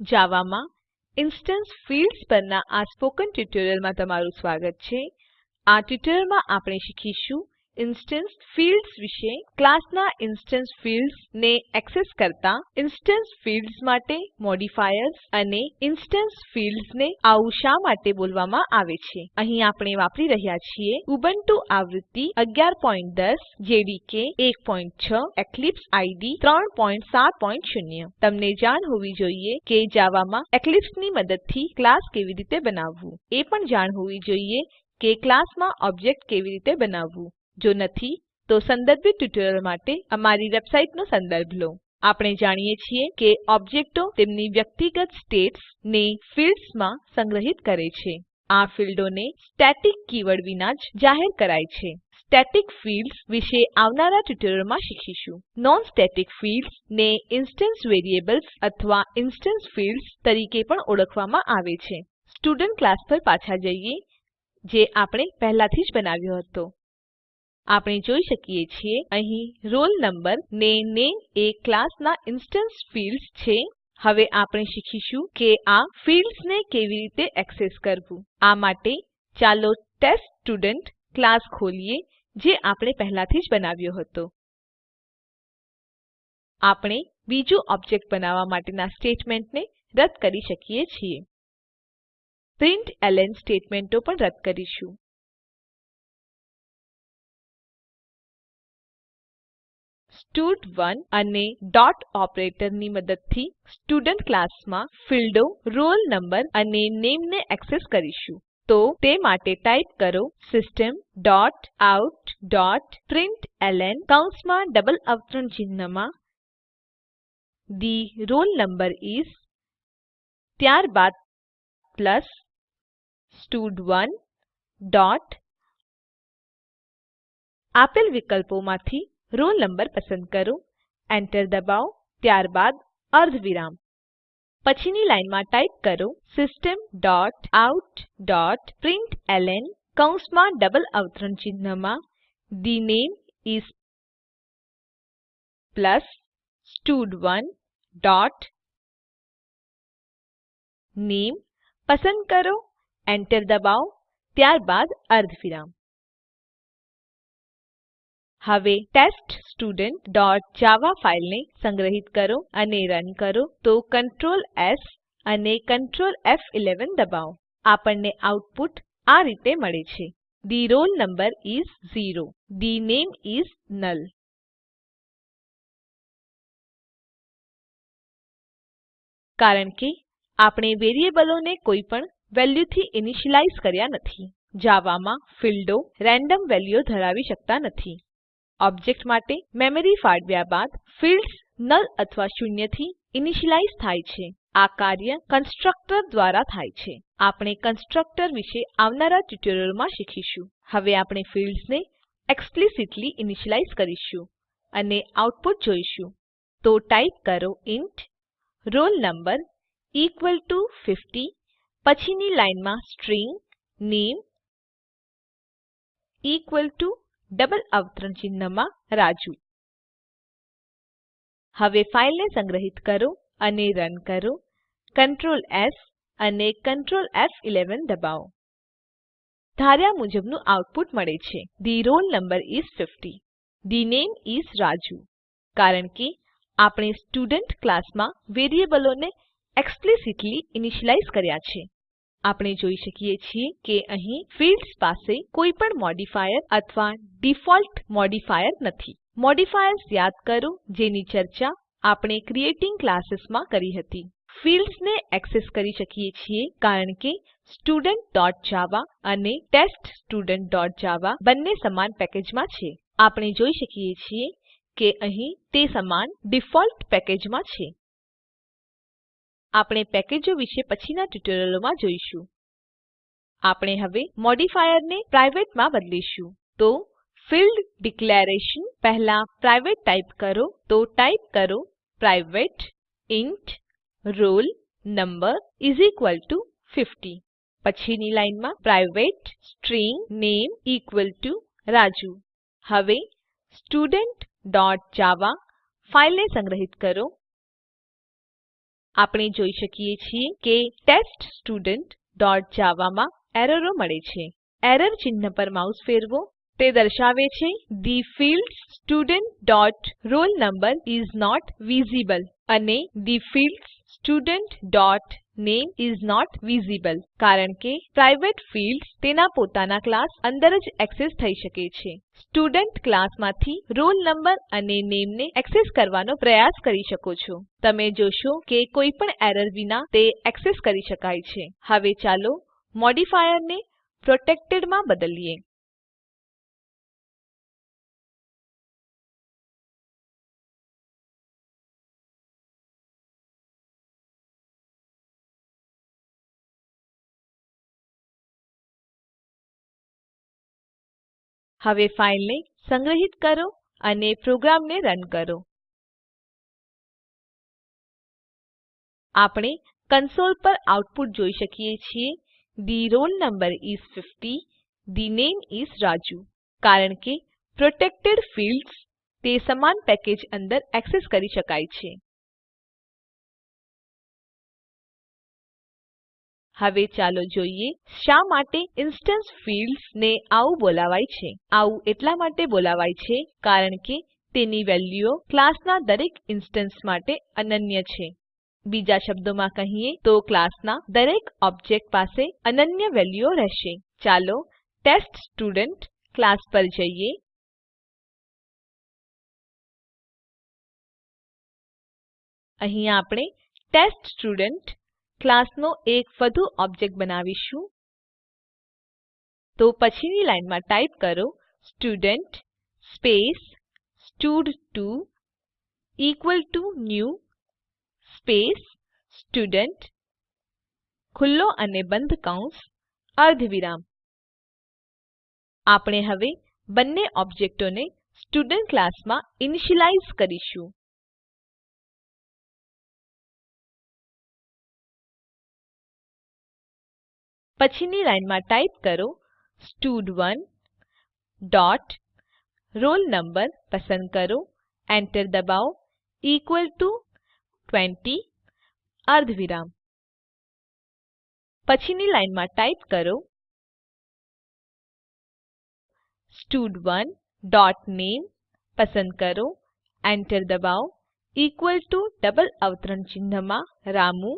જાવામાં instance fields પરના આ સ્પોકન ટ્યુટોરીયલમાં તમારું સ્વાગત છે. આ ટ્યુટોરીયલમાં આપણે શીખીશું ઇન્સ્ટેન્સ ફિલ્ડ્સ વિશે ક્લાસના ઇન્સ્ટન્સ ફિલ્ડ્સ ને એક્સેસ કરતા ઇન્સ્ટન્સ ફિલ્ડ્સ માટે મોડિફાયર્સ અને ઇન્સ્ટન્સ ફિલ્ડ્સ ને આવું શા માટે બોલવામાં આવે છે? અહીં આપણે વાપરી રહ્યા છીએ ઉબુન્ટુ આવૃત્તિ 1110 જેડીકે 16 એક્લિપ્સ આઇડીઇ 370 તમને જાણ હોવી જોઈએ કે જાવામાં એક્લિપ્સની મદદથી ક્લાસ કેવી રીતે બનાવવું. એ પણ જાણ હોવી જોઈએ કે ક્લાસમાં ઓબ્જેક્ટ કેવી રીતે બનાવવું. જો નથી, તો સંદર્ભિત ટ્યુટોરીયલ માટે અમારી વેબસાઈટનો સંદર્ભ લો. આપણે જાણીએ છીએ કે ઓબ્જેક્ટો તેમની વ્યક્તિગત સ્ટેટ્સ ને ફિલ્ડ્સમાં સંગ્રહિત કરે છે. આ ફીલ્ડોને સ્ટેટિક કીવર્ડ વિના જ જાહેર કરાય છે. સ્ટેટિક ફિલ્ડ્સ વિશે આવનારા ટ્યુટોરીયલમાં શીખીશું. નોન સ્ટેટિક ફિલ્ડ્સ ને ઇન્સ્ટન્સ વેરિએબલ્સ અથવા ઇન્સ્ટન્સ ફિલ્ડ્સ તરીકે પણ ઓળખવામાં આવે છે. સ્ટુડન્ટ ક્લાસ પર પાછા જઈએ, જે આપણે પહેલાથી જ બનાવ્યો હતો. આપણે જોઈ શકીએ છીએ અહીં રોલ નંબર ને નામે એ ક્લાસના ઇન્સ્ટેન્સ ફિલ્ડ્સ છે. હવે આપણે શીખીશું કે આ ફિલ્ડ્સને કેવી રીતે એક્સેસ કરવું. આ માટે ચાલો ટેસ્ટસ્ટુડન્ટ ક્લાસ ખોલીએ, જે આપણે પહેલાથી જ બનાવ્યો હતો. આપણે બીજું ઓબ્જેક્ટ બનાવવા માટેના સ્ટેટમેન્ટને રદ કરી શકીએ છીએ. પ્રિન્ટલન સ્ટેટમેંટો પણ રદ કરીશું. સ્ટડ1 અને ડોટ ઓપરેટરની મદદથી સ્ટુડન્ટ ક્લાસમાં ફીલ્ડો, રોલ નંબર અને નામે ને એક્સેસ કરીશું. તો તે માટે ટાઈપ કરો system dot out dot println કૌંસમાં ડબલ અવતરણ ચિહ્નમાં. the roll number is ત્યારબાદ પ્લસ સ્ટડ1 ડોટ આપેલ વિકલ્પોમાંથી roll નંબર પસંદ કરો એન્ટર દબાવો, ત્યારબાદ અર્ધવિરામ. પછીની લાઈનમાં ટાઈપ કરો system dot out dot println કૌંસમાં ડબલ અવતરણ ચિહ્નમાં the name is પ્લસ સ્ટડ1 ડોટ નામે પસંદ કરો એન્ટર દબાવો, ત્યારબાદ અર્ધવિરામ. હવે teststudentજાવા ફાઈલને સંગ્રહિત કરો અને રન કરો તો Ctrl એસ અને Ctrl ફ11 દબાવો. આપણને આઉટપુટ આ રીતે મળે છે. The roll number is 0 the name is null. કારણ કે આપણે વેરીએબલોને કોઈ પણ વેલ્યુથી ઇનિશિયલાઇઝ કર્યા નથી. જાવામાં ફીલ્ડો રેન્ડમ વેલ્યુઓ ધરાવી શકતા નથી. ઓબ્જેક્ટ માટે મેમરી ફાળવ્યા બાદ ફિલ્ડ્સ નલ અથવા શૂન્યથી ઇનિશિયલાઇઝ થાય છે. આ કાર્ય કન્સ્ટ્રક્ટર દ્વારા થાય છે. આપણે કન્સ્ટ્રક્ટર વિશે આવનારા ટ્યુટોરીયલોમાં શીખીશું. હવે આપણે ફિલ્ડ્સને એક્સપ્લિસિટલી ઈનીશ્યલાઈઝ કરીશું અને આઉટપુટ જોઈશું. તો ટાઈપ કરો int roll number equal to 50 પછીની લાઈનમાં સ્ટ્રીંગ, નામે ઇક્વલ ટુ ડબલ અવતરણ ચિહ્નમાં રાજુ. હવે ફાઈલને સંગ્રહિત કરો અને રન કરો. Ctrl એસ અને Ctrl ફ11 દબાવો. ધાર્યા મુજબનું આઉટપુટ મળે છે. The roll number is 50 the name is raju કારણ કે આપણે સ્ટુડન્ટ ક્લાસમાં વેરીએબલોને એક્સપ્લિસિટલી ઈનીશ્યલાઈઝ કર્યા છે. આપણે જોઈ શકીએ છીએ કે અહીં ફિલ્ડ્સ પાસે કોઈ પણ મોડિફાયર અથવા ડિફોલ્ટ મોડિફાયર નથી. મોડિફાયર્સ યાદ કરો જેની ચર્ચા આપણે ક્રિએટિંગ ક્લાસીસમાં કરી હતી. ફિલ્ડ્સ ને એક્સેસ કરી શકીએ છીએ કારણ કે studentજાવા અને teststudentજાવા બંને સમાન પેકેજમાં છે. આપણે જોઈ શકીએ છીએ કે અહીં તે સમાન ડિફોલ્ટ પેકેજમાં છે. આપણે પેકેજો વિશે પછીના ટ્યુટોરિયલોમાં જોઈશું. આપણે હવે મોડિફાયરને પ્રાઇવેટમાં બદલીશું. તો ફિલ્ડ ડિક્લેરેશન પહેલા પ્રાઇવેટ ટાઈપ કરો. તો ટાઈપ કરો private int roll number is equal to 50 પછીની લાઈનમાં private string name equal to Raju. હવે studentજાવા ફાઈલને સંગ્રહિત કરો. આપણે જોઈ શકીએ છીએ કે teststudentજાવા માં એરરો મળે છે. એરર ચિહ્ન પર માઉસ ફેરવો. તે દર્શાવે છે the field student dot roll number is not visible અને the field student dot name is not visible કારણ કે પ્રાઇવેટ ફિલ્ડ્સ તેના પોતાના ક્લાસ અંદર જ એક્સેસ થઈ શકે છે. સ્ટુડન્ટ ક્લાસમાંથી માંથી roll number અને નામે ને એક્સેસ કરવાનો પ્રયાસ કરી શકો છો. તમે જોશો કે કોઈ પણ એરર વિના તે એક્સેસ કરી શકાય છે. હવે ચાલો મોડિફાયરને પ્રોટેક્ટેડમાં બદલીએ. હવે ફાઇલને સંગ્રહિત કરો અને પ્રોગ્રામને રન કરો. આપણે કન્સોલ પર આઉટપુટ જોઈ શકીએ છીએ. The roll number is 50 the name is Raju. કારણ કે પ્રોટેક્ટેડ ફિલ્ડ્સ તે સમાન પેકેજ અંદર એક્સેસ કરી શકાય છે. હવે ચાલો જોઈએ શા માટે ઇન્સ્ટન્સ ફિલ્ડ્સ ને આવું બોલાવાય છે. આવું એટલા માટે બોલાવાય છે કારણ કે તેની વેલ્યુઓ ક્લાસના દરેક ઇન્સ્ટન્સ માટે અનન્ય છે. બીજા શબ્દોમાં કહીએ તો ક્લાસના દરેક ઓબ્જેક્ટ પાસે અનન્ય વેલ્યુઓ રહેશે. ચાલો ટેસ્ટ સ્ટુડન્ટ ક્લાસ પર જઈએ. અહીં આપણે ટેસ્ટસ્ટુડન્ટ ક્લાસનો એક વધુ ઓબ્જેક્ટ બનાવીશું. તો પછીની લાઈનમાં ટાઈપ કરો student space સ્ટડ2 equal to new space student ખુલ્લો અને બંધ કૌંસ અર્ધવિરામ. આપણે હવે બંને ઓબ્જેક્ટોને સ્ટુડન્ટ ક્લાસમાં ઇનિશિયલાઇઝ કરીશું. પછીની લાઈનમાં ટાઈપ કરો સ્ટડ1 ડોટ roll number પસંદ કરો એન્ટર દબાવો ઇકવલ ટુ 20 અર્ધવિરામ પછીની લાઈનમાં ટાઈપ કરો સ્ટડ1 ડોટ નામે પસંદ કરો એન્ટર દબાવો ઇકવલ ટુ ડબલ અવતરણ ચિહ્નમાં રામુ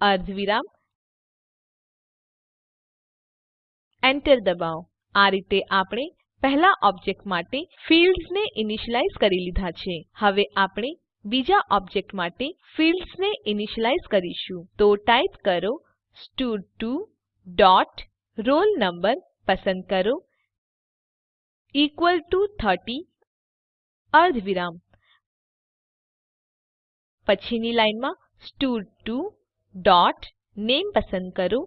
અર્ધવિરામ એન્ટર દબાવો. આ રીતે આપણે પહેલા ઓબ્જેક્ટ માટે ફિલ્ડ્સ ને કરી લીધા છે. હવે આપણે બીજા ઓબ્જેક્ટ માટે ફિલ્ડ્સ ને કરીશું. તો ટાઈપ કરો સ્ટડ2 ડોટ roll number પસંદ કરો. ઇકવલ ટુ 30 અર્ધવિરામ. પછીની લાઈનમાં સ્ટડ2 ડોટ નામે પસંદ કરો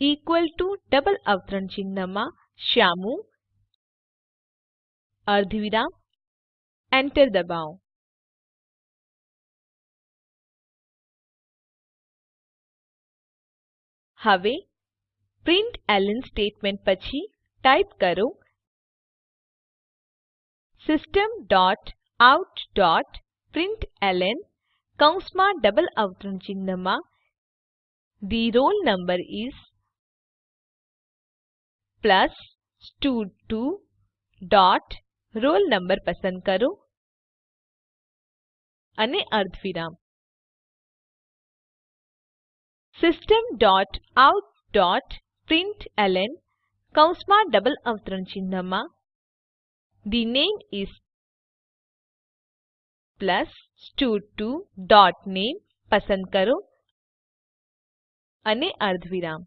ઇકવલ ટુ ડબલ અવતરણ ચિહ્નમાં શ્યામુ અર્ધવિરામ enter દબાવો હવે પ્રિન્ટલન સ્ટેટમેન્ટ પછી ટાઈપ કરો system dot out dot println કૌંસમાં ડબલ અવતરણ ચિહ્નમાં the roll number is plus સ્ટડ2 dot roll number પસંદ કરો અને અર્ધવિરામ system dot out dot println કૌંસમાં ડબલ અવતરણ ચિહ્નમાં the name is પ્લસ સ્ટડ2 ડોટ નામે પસંદ કરો અને અર્ધવિરામ.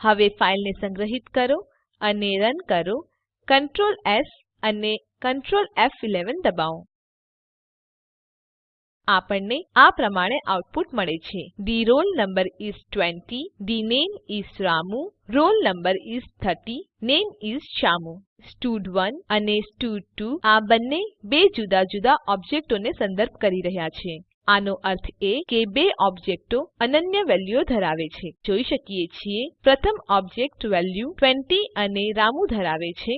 હવે ફાઈલને સંગ્રહિત કરો અને રન કરો. Ctrl એસ અને Ctrl ફ11 દબાવો. આપણને આ પ્રમાણે આઉટપુટ મળે છે. the roll number is 20 the name is Ramu roll number is 30 name is Shyamu. સ્ટડ1 અને stud2 આ બંને બે જુદા જુદા ઓબ્જેક્ટોને સંદર્ભ કરી રહ્યા છે. આનો અર્થ એ કે બે ઓબજેક્ટો અનન્ય વેલ્યુઓ ધરાવે છે. જોઈ શકીએ છીએ, પ્રથમ ઓબજેક્ટ વેલ્યુ 20 અને રામુ ધરાવે છે.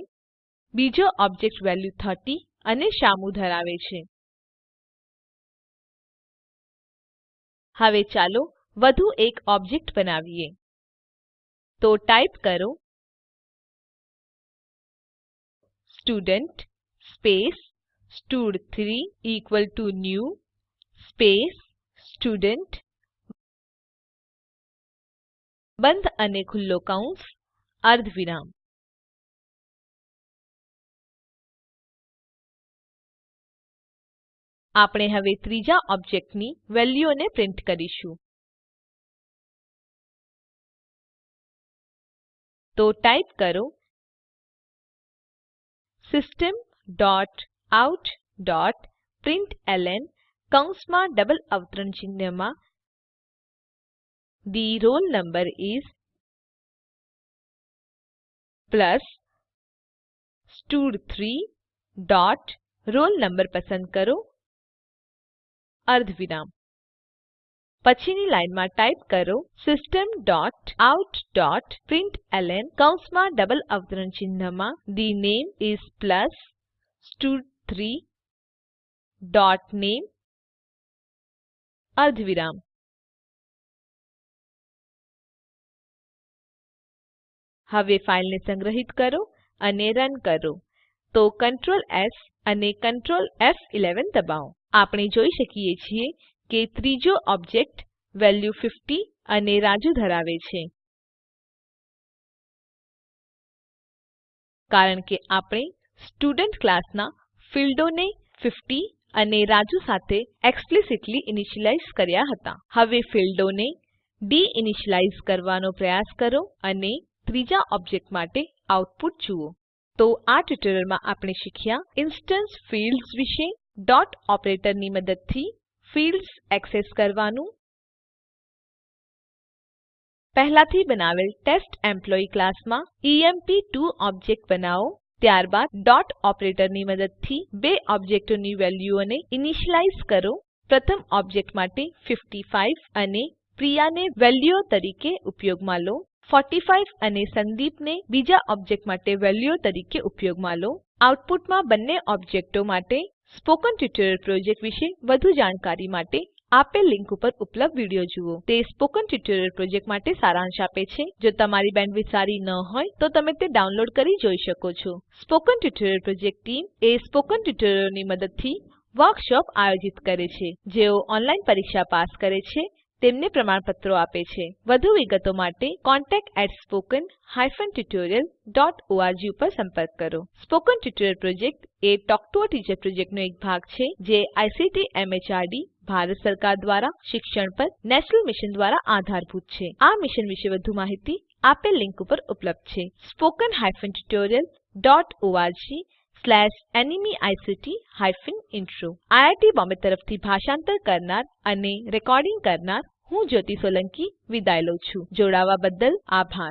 બીજો ઓબજેક્ટ વેલ્યુ 30 અને શ્યામુ ધરાવે છે. હવે ચાલો વધુ એક ઓબજેક્ટ બનાવીએ. તો ટાઈપ કરો student space સ્ટડ3 equal to new space student બંધ અને ખુલ્લો કૌંસ અર્ધવિરામ. આપણે હવે ત્રીજા ઓબ્જેક્ટની વેલ્યુઓને પ્રિન્ટ કરીશું. તો ટાઈપ કરો system dot out dot println કૌંસમાં ડબલ અવતરણ ચિહ્નમાં. the roll number is plus સ્ટડ3 dot roll number પસંદ કરો. અર્ધવિરામ. પછીની લાઇનમાં ટાઈપ કરો system dot out dot println કૌંસમાં ડબલ અવતરણ ચિહ્નમાં થે નામે ઇસ પ્લસ સ્ટડ3 ડોટ નામે અર્ધવિરામ. હવે ફાઈલને સંગ્રહિત કરો અને રન કરો. તો Ctrl S અને Ctrl F11 દબાવો. આપણે જોઈ શકીએ છીએ કે ત્રીજો ઓબજેક્ટ વેલ્યુ 50 અને રાજુ ધરાવે છે. કારણ કે આપણે સ્ટુડન્ટ ક્લાસના ફીલ્ડોને 50 અને રાજુ સાથે એક્સપ્લિસિટલી ઇનિશિયલાઇઝ કર્યા હતા. હવે ફીલ્ડોને ડી ઇનિશિયલાઇઝ કરવાનો પ્રયાસ કરો અને ત્રીજા ઓબજેક્ટ માટે આઉટપુટ જુઓ. તો આ ટ્યુટોરીયલમાં આપણે શીખ્યા ઇન્સ્ટેન્સ ફિલ્ડ્સ વિશે ડોટ ઓપરેટરની મદદથી ફિલ્ડ્સ એક્સેસ કરવાનું. પહેલાથી બનાવેલ ટેસ્ટેમ્પ્લોયી ક્લાસમાં એમ્પ2 ઓબ્જેક્ટ બનાવો. ત્યારબાદ ડોટ ઓપરેટરની મદદથી બે ઓબ્જેક્ટોની વેલ્યુઓને ઇનિશિયલાઇઝ કરો. પ્રથમ ઓબ્જેક્ટ માટે 55 અને પ્રિયાને વેલ્યુઓ તરીકે ઉપયોગમાં લો. 45 અને સંદીપને બીજા ઓબ્જેક્ટ માટે વેલ્યુઓ તરીકે ઉપયોગમાં લો. આઉટપુટમાં બંને ઓબ્જેક્ટો માટે સ્પોકન ટ્યુટોરિયલ પ્રોજેક્ટ વિશે વધુ જાણકારી માટે આપેલ લિંક ઉપર ઉપલબ્ધ વીડિયો જુઓ. તે સ્પોકન ટ્યુટોરિયલ પ્રોજેક્ટ માટે સારાંશ આપે છે. જો તમારી બેન્ડવિડ્થ સારી ન હોય, તો તમે તે ડાઉનલોડ કરી જોઈ શકો છો. સ્પોકન ટ્યુટોરિયલ પ્રોજેક્ટ ટીમ એ સ્પોકન ટ્યુટોરીયલોની મદદથી વર્કશોપ આયોજિત કરે છે, જેઓ ઓનલાઈન પરીક્ષા પાસ કરે છે તેમને પ્રમાણપત્રો આપે છે. વધુ વિગતો માટે contactspoken tutorialorg ઉપર સંપર્ક કરો. સ્પોકન ટ્યુટોરીયલ પ્રોજેક્ટ એ ટોક ટુ અ ટીચર પ્રોજેક્ટનો એક ભાગ છે, જે આઈસીટી એમએચઆરડી, ભારત સરકાર દ્વારા શિક્ષણ પર નેશનલ મિશન દ્વારા આધારભૂત છે. આ મિશન વિશે વધુ માહિતી આપેલ લીંક ઉપર ઉપલબ્ધ છે. Spoken hyphen tutorial dot org slash NMEICT hyphen intro IIT Bombay તરફથી ભાષાંતર કરનાર અને રેકોર્ડિંગ કરનાર હું જ્યોતિ સોલંકી વિદાય લઉં છું. જોડાવા બદ્દલ આભાર.